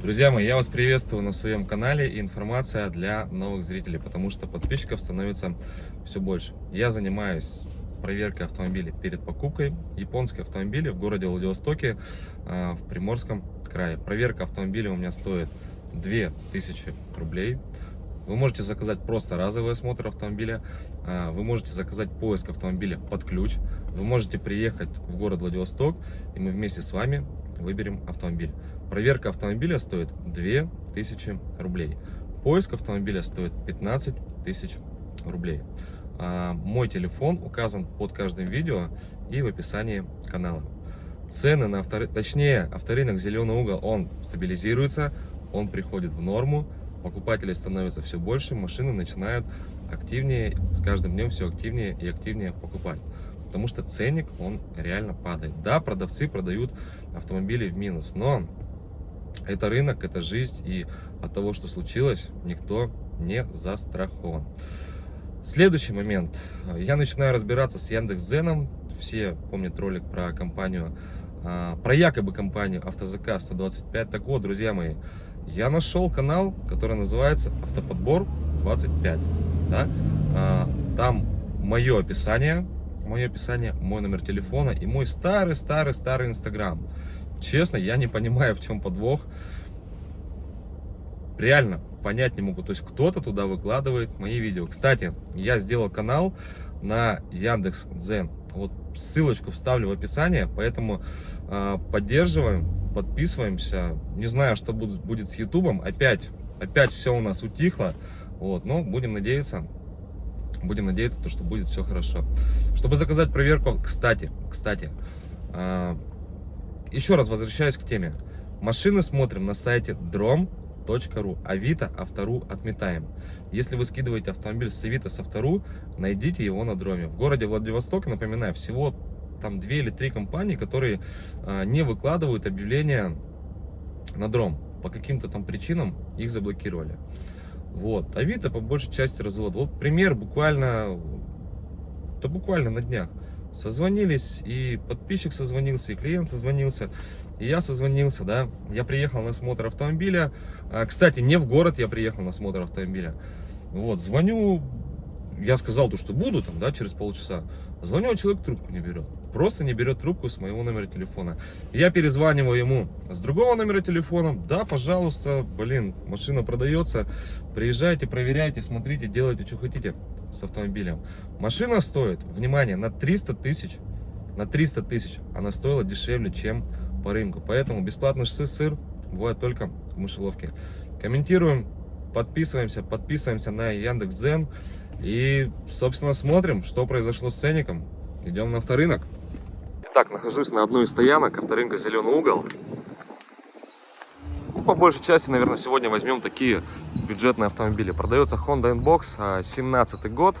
Друзья мои, я вас приветствую на своем канале и информация для новых зрителей, потому что подписчиков становится все больше. Я занимаюсь проверкой автомобилей перед покупкой. Японские автомобили в городе Владивостоке а, в Приморском крае. Проверка автомобиля у меня стоит 2000 рублей. Вы можете заказать просто разовый осмотр автомобиля, а, вы можете заказать поиск автомобиля под ключ, вы можете приехать в город Владивосток, и мы вместе с вами выберем автомобиль. Проверка автомобиля стоит 2000 рублей. Поиск автомобиля стоит 15 тысяч рублей. А, мой телефон указан под каждым видео и в описании канала. Цены на авторы... точнее авторынок зеленый угол, он стабилизируется, он приходит в норму, покупателей становится все больше, машины начинают активнее, с каждым днем все активнее и активнее покупать. Потому что ценник, он реально падает. Да, продавцы продают автомобили в минус, но это рынок, это жизнь, и от того, что случилось, никто не застрахован. Следующий момент. Я начинаю разбираться с Яндекс.Зеном. Все помнят ролик про компанию, а, про якобы компанию АвтоЗК 125. Так вот, друзья мои, я нашел канал, который называется Автоподбор 25. Да? А, там мое описание, мое описание, мой номер телефона и мой старый-старый-старый Инстаграм. Честно, я не понимаю, в чем подвох. Реально, понять не могу. То есть кто-то туда выкладывает мои видео. Кстати, я сделал канал на Яндекс Дзен. Вот ссылочку вставлю в описание, поэтому э, поддерживаем, подписываемся. Не знаю, что будет, будет с Ютубом. Опять, опять все у нас утихло. Вот, но будем надеяться, будем надеяться, то, что будет все хорошо. Чтобы заказать проверку, кстати, кстати, э, еще раз возвращаюсь к теме. Машины смотрим на сайте drom.ru. Авито, Автору отметаем. Если вы скидываете автомобиль с Авито, с Автору, найдите его на дроме. В городе Владивосток, напоминаю, всего там две или три компании, которые а, не выкладывают объявления на дром. По каким-то там причинам их заблокировали. Вот. Авито по большей части развод. Вот пример буквально, да буквально на днях созвонились, и подписчик созвонился, и клиент созвонился, и я созвонился, да, я приехал на осмотр автомобиля, а, кстати, не в город я приехал на осмотр автомобиля, вот, звоню, я сказал то, что буду там, да, через полчаса, звоню, а человек трубку не берет, просто не берет трубку с моего номера телефона, я перезваниваю ему с другого номера телефона, да, пожалуйста, блин, машина продается, приезжайте, проверяйте, смотрите, делайте, что хотите, с автомобилем. Машина стоит, внимание, на 300 тысяч, на 300 тысяч она стоила дешевле, чем по рынку. Поэтому бесплатный сыр бывает только в мышеловке. Комментируем, подписываемся, подписываемся на Яндекс.Дзен и, собственно, смотрим, что произошло с ценником. Идем на авторынок. Итак, нахожусь на одной из стоянок авторынка «Зеленый угол». По большей части, наверное, сегодня возьмем такие бюджетные автомобили. Продается Honda Inbox, 17 а, год,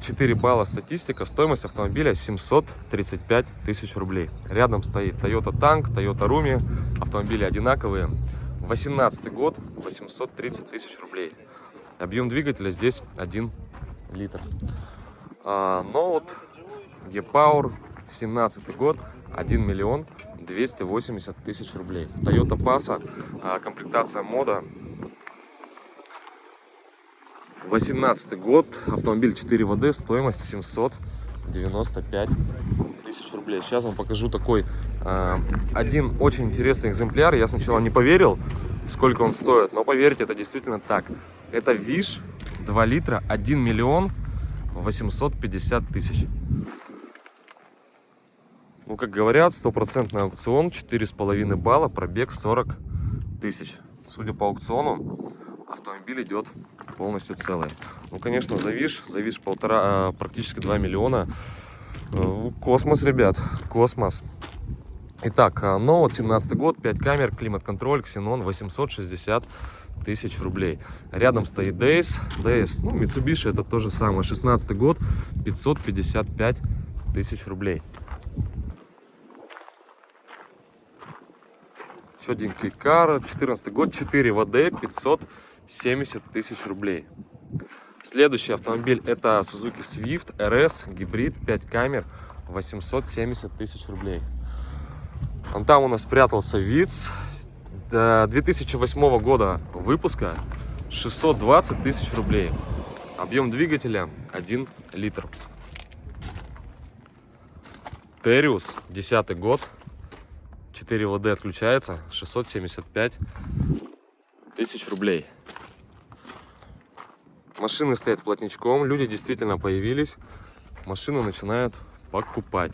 4 балла статистика, стоимость автомобиля 735 тысяч рублей. Рядом стоит Toyota Tank, Toyota Rumi, автомобили одинаковые. 18 год, 830 тысяч рублей. Объем двигателя здесь 1 литр. А, Note E-Power, 17 год, 1 миллион 280 тысяч рублей. Toyota Passa, а, комплектация мода. 18 год, автомобиль 4 ВД, стоимость 795 тысяч рублей. Сейчас вам покажу такой э, один очень интересный экземпляр. Я сначала не поверил, сколько он стоит, но поверьте, это действительно так. Это ВИШ 2 литра, 1 миллион 850 тысяч. Как говорят, стопроцентный аукцион, 4,5 балла, пробег 40 тысяч. Судя по аукциону, автомобиль идет полностью целый. Ну, конечно, завиш, завиш полтора, а, практически 2 миллиона. Э, космос, ребят, космос. Итак, Ноут, 17 год, 5 камер, климат-контроль, ксенон, 860 тысяч рублей. Рядом стоит Days, Days, ну, Mitsubishi, это то же самое, 16 год, 555 тысяч рублей. Еще один Кейкар, 14 год, 4 ВД, 570 тысяч рублей. Следующий автомобиль это Suzuki Swift RS, гибрид, 5 камер, 870 тысяч рублей. Он там у нас спрятался ВИЦ, 2008 года выпуска 620 тысяч рублей. Объем двигателя 1 литр. Териус, 10 год. 4 ВД отключается. 675 тысяч рублей. Машины стоят плотничком. Люди действительно появились. Машины начинают покупать.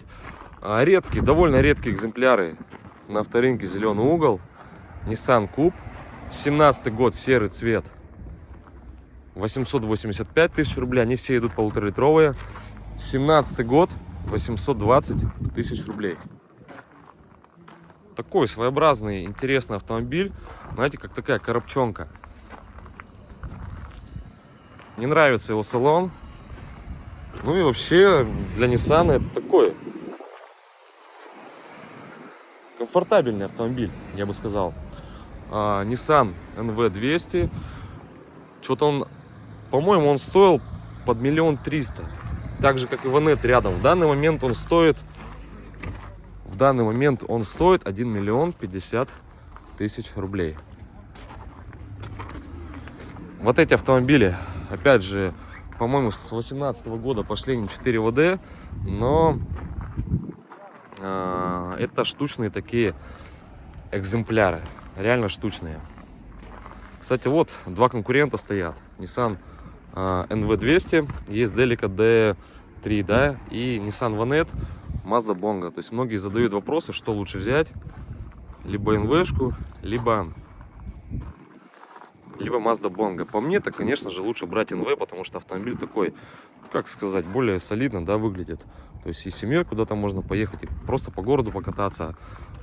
А редкие, довольно редкие экземпляры на авторынке зеленый угол. Nissan Куб. 17 год, серый цвет. 885 тысяч рублей. Они все идут полуторалитровые. 17 год, 820 тысяч рублей. Такой своеобразный, интересный автомобиль. Знаете, как такая коробчонка. Не нравится его салон. Ну и вообще для Nissan это такой комфортабельный автомобиль, я бы сказал. А, Nissan NV200. Что-то он, по-моему, он стоил под миллион триста так же как и Ванет рядом. В данный момент он стоит, в данный момент он стоит 1 миллион 50 тысяч рублей. Вот эти автомобили, опять же, по-моему, с 18 года пошли не 4 ВД, но э, это штучные такие экземпляры, реально штучные. Кстати, вот два конкурента стоят. Nissan NV200, есть Delica D3, да, и Nissan Vanette, Mazda Bongo. То есть многие задают вопросы, что лучше взять, либо NV-шку, либо, либо Mazda Bongo. По мне, то, конечно же, лучше брать NV, потому что автомобиль такой, как сказать, более солидно, да, выглядит. То есть и семьей куда-то можно поехать, и просто по городу покататься.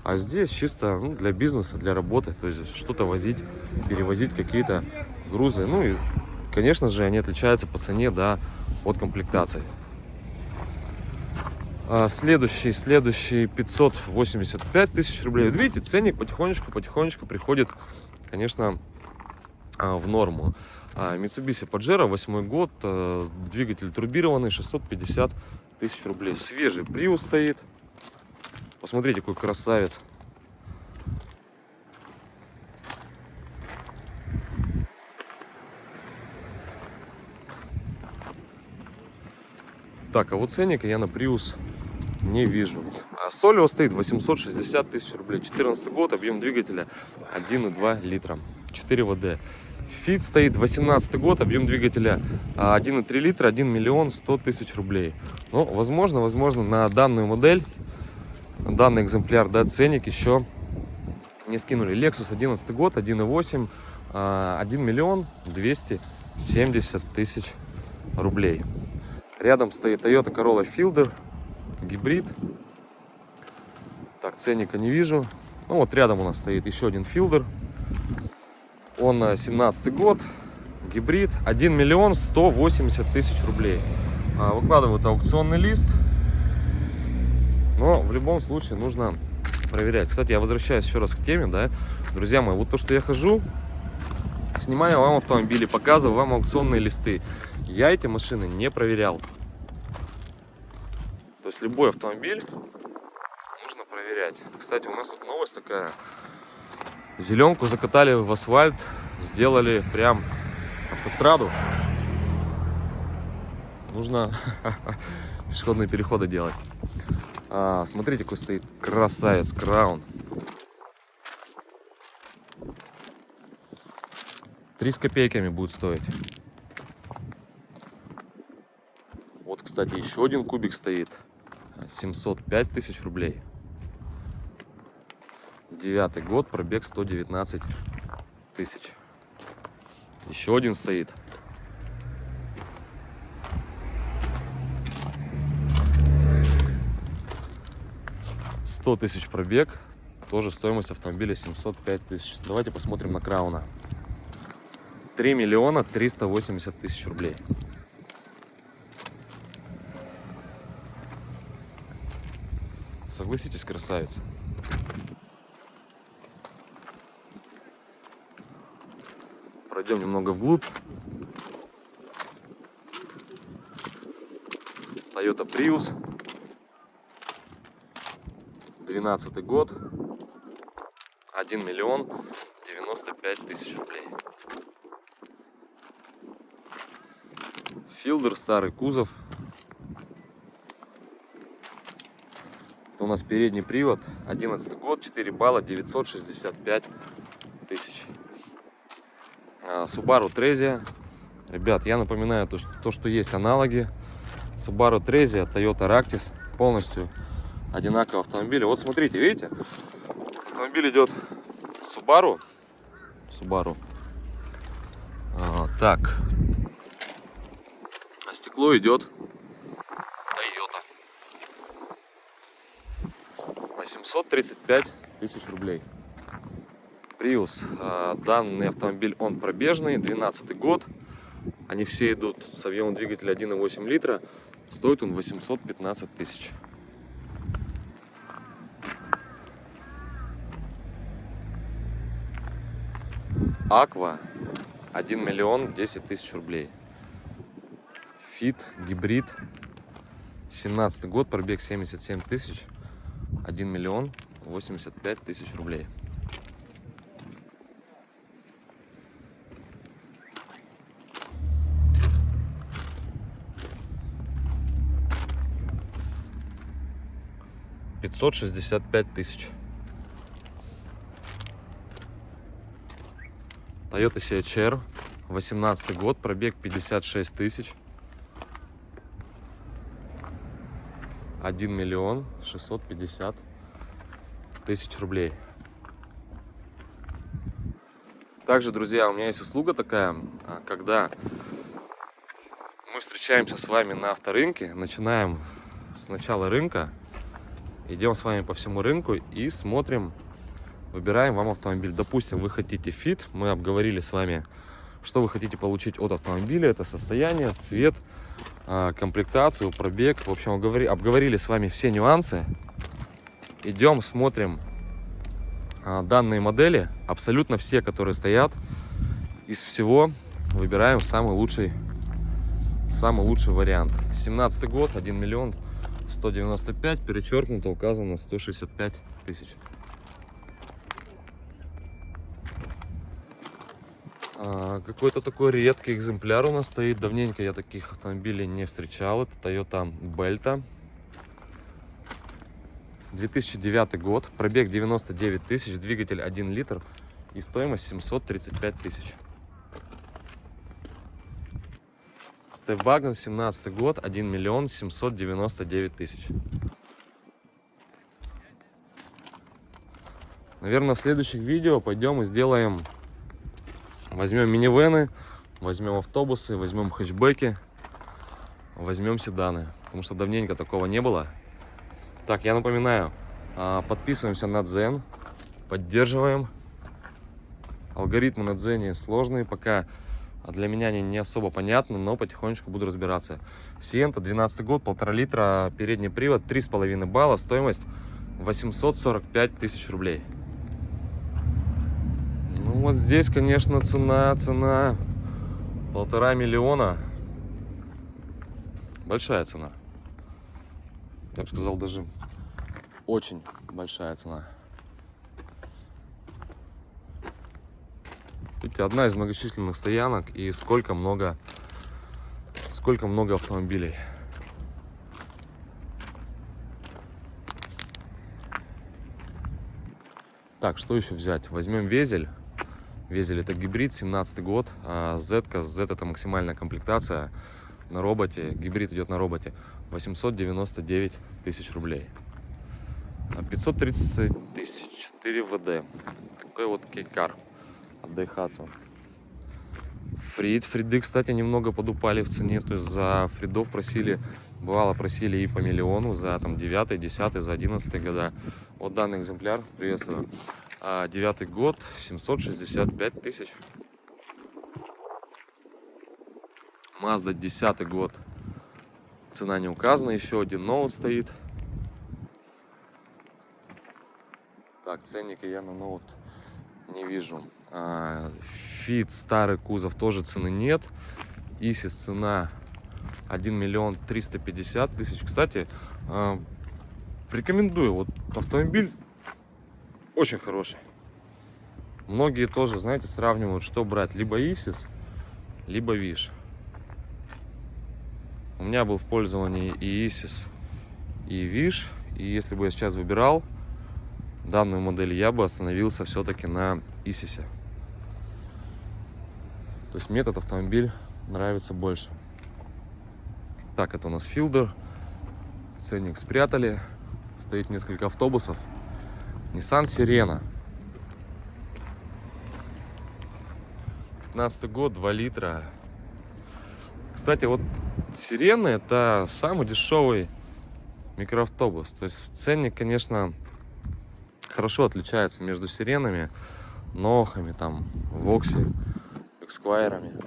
А здесь чисто ну, для бизнеса, для работы, то есть что-то возить, перевозить какие-то грузы. Ну и Конечно же, они отличаются по цене, да, от комплектации. А следующий, следующий 585 тысяч рублей. видите, ценник потихонечку, потихонечку приходит, конечно, а, в норму. А, Mitsubishi Pajero, 8 год, э, двигатель турбированный, 650 тысяч рублей. Свежий Prius стоит. Посмотрите, какой красавец. Так, а вот ценника я на Prius не вижу. А Солио стоит 860 тысяч рублей. 14 год, объем двигателя 1,2 литра. 4 ВД. Фит стоит 18 год, объем двигателя 1,3 литра, 1 миллион 100 тысяч рублей. Ну, возможно, возможно, на данную модель, на данный экземпляр, да, ценник еще не скинули. Lexus 11 год, 1,8, 1 миллион 270 тысяч рублей. Рядом стоит Toyota Corolla Fielder, гибрид. Так, ценника не вижу. Ну вот рядом у нас стоит еще один Fielder. Он 17 э, год, гибрид, 1 миллион 180 тысяч рублей. А, выкладывают аукционный лист. Но в любом случае нужно проверять. Кстати, я возвращаюсь еще раз к теме, да, друзья мои, вот то, что я хожу, снимаю вам автомобили, показываю вам аукционные листы. Я эти машины не проверял. То есть любой автомобиль нужно проверять. Кстати, у нас тут новость такая. Зеленку закатали в асфальт, сделали прям автостраду. Нужно пешеходные переходы делать. А, смотрите, какой стоит красавец, краун. Три с копейками будет стоить. Вот, кстати, еще один кубик стоит. 705 тысяч рублей. Девятый год, пробег 119 тысяч. Еще один стоит. Сто тысяч пробег, тоже стоимость автомобиля 705 тысяч. Давайте посмотрим на Крауна. 3 миллиона 380 тысяч рублей. Согласитесь, красавица. Пройдем немного вглубь. Toyota Prius. 12 год. 1 миллион 95 тысяч рублей. Филдер, старый кузов. У нас передний привод, 11 год, 4 балла, 965 тысяч. А, Subaru Trezia. Ребят, я напоминаю то, то, что есть аналоги. Subaru Trezia, Toyota Ractis. Полностью одинаковые автомобили. Вот смотрите, видите? Автомобиль идет Subaru. Subaru. А, так. А стекло идет Toyota. 835 тысяч рублей. Prius. А, данный автомобиль, он пробежный, 12 год. Они все идут с объемом двигателя 1,8 литра. Стоит он 815 тысяч. Аква 1 миллион 10 тысяч рублей. Фит, гибрид. 17 год, пробег 77 тысяч. 1 миллион 85 тысяч рублей. Пятьсот шестьдесят пять тысяч. Toyota CHR, 18 год, пробег 56 тысяч. 1 миллион 650 тысяч рублей. Также, друзья, у меня есть услуга такая, а, когда мы встречаемся с вами на авторынке, начинаем с начала рынка, идем с вами по всему рынку и смотрим выбираем вам автомобиль. Допустим, вы хотите фит, мы обговорили с вами, что вы хотите получить от автомобиля. Это состояние, цвет, а, комплектацию, пробег. В общем, обговорили, с вами все нюансы. Идем, смотрим а, данные модели. Абсолютно все, которые стоят. Из всего выбираем самый лучший, самый лучший вариант. 17 год, 1 миллион 195, перечеркнуто, указано 165 тысяч. Какой-то такой редкий экземпляр у нас стоит. Давненько я таких автомобилей не встречал. Это Toyota Belta. 2009 год. Пробег 99 тысяч. Двигатель 1 литр. И стоимость 735 тысяч. Степвагон 17 год. 1 миллион 799 тысяч. Наверное, в следующих видео пойдем и сделаем Возьмем минивены, возьмем автобусы, возьмем хэтчбеки, возьмем седаны. Потому что давненько такого не было. Так, я напоминаю, а, подписываемся на Дзен, поддерживаем. Алгоритмы на Дзене сложные, пока для меня они не особо понятны, но потихонечку буду разбираться. Сиента, 12 год, полтора литра, передний привод, 3,5 балла, стоимость 845 тысяч рублей. Вот здесь, конечно, цена, цена полтора миллиона. Большая цена. Я бы сказал, даже очень большая цена. Видите, одна из многочисленных стоянок и сколько много, сколько много автомобилей. Так, что еще взять? Возьмем везель. Везель это гибрид, 17 год, а Z, Z это максимальная комплектация на роботе, гибрид идет на роботе, 899 тысяч рублей. 530 а тысяч, 4 ВД. Такой вот кейкар от Daihatsu. Фрид, фриды, кстати, немного подупали в цене, то есть за фридов просили, бывало просили и по миллиону за там 9, 10, за 11 года. Вот данный экземпляр, приветствую. А девятый год, 765 тысяч. Mazda 10 год. Цена не указана. Еще один ноут стоит. Так, ценника я на ноут не вижу. Фит, старый кузов, тоже цены нет. Исис цена 1 миллион 350 тысяч. Кстати, а, рекомендую. Вот автомобиль очень хороший. Многие тоже, знаете, сравнивают, что брать, либо Исис, либо Виш. У меня был в пользовании и Исис, и Виш. И если бы я сейчас выбирал данную модель, я бы остановился все-таки на Исисе. То есть мне этот автомобиль нравится больше. Так, это у нас Филдер. Ценник спрятали. Стоит несколько автобусов. Nissan Сирена. 15 год, 2 литра. Кстати, вот Сирены это самый дешевый микроавтобус. То есть ценник, конечно, хорошо отличается между Сиренами, Нохами, там, Вокси, Эксквайрами.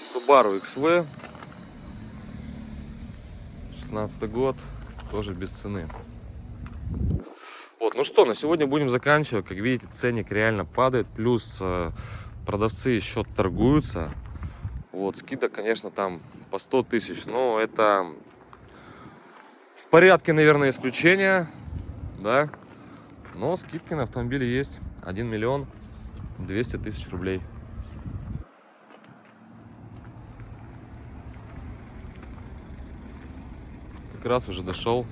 Subaru XV 16 год тоже без цены. Вот ну что на сегодня будем заканчивать. Как видите ценник реально падает плюс э, продавцы еще торгуются. Вот скидок конечно там по 100 тысяч но это в порядке наверное исключения да? Но скидки на автомобиле есть. 1 миллион 200 тысяч рублей как раз уже дошел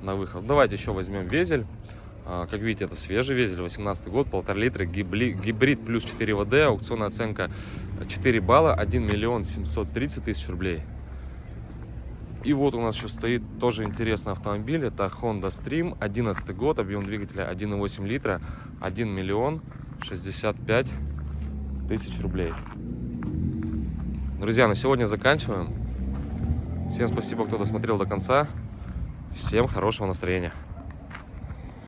на выход. Давайте еще возьмем Vezel. А, как видите, это свежий Vezel, 18 год, полтора литра, гибрид плюс 4WD, аукционная оценка 4 балла, 1 миллион 730 тысяч рублей. И вот у нас еще стоит тоже интересный автомобиль, это Honda Stream, 11 год, объем двигателя 1,8 литра, 1 миллион 65 тысяч рублей. Друзья, на сегодня заканчиваем. Всем спасибо, кто досмотрел до конца. Всем хорошего настроения.